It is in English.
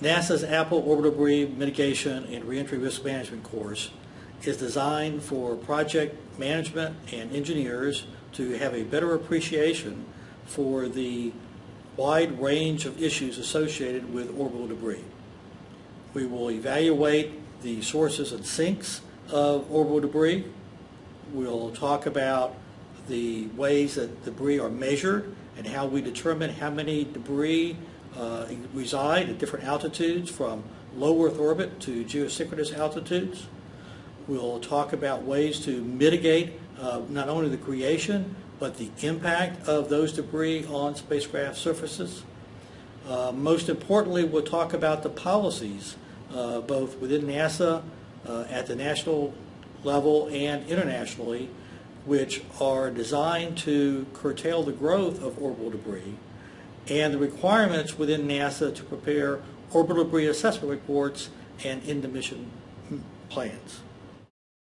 NASA's APPEL Orbital Debris Mitigation and Reentry Risk Management course is designed for project management and engineers to have a better appreciation for the wide range of issues associated with orbital debris. We will evaluate the sources and sinks of orbital debris. We'll talk about the ways that debris are measured and how we determine how many debris uh, reside at different altitudes from low Earth orbit to geosynchronous altitudes. We'll talk about ways to mitigate uh, not only the creation, but the impact of those debris on spacecraft surfaces. Uh, Most importantly, we'll talk about the policies, uh, both within NASA, uh, at the national level and internationally, which are designed to curtail the growth of orbital debris, and the requirements within NASA to prepare orbital debris assessment reports and end-of-mission plans.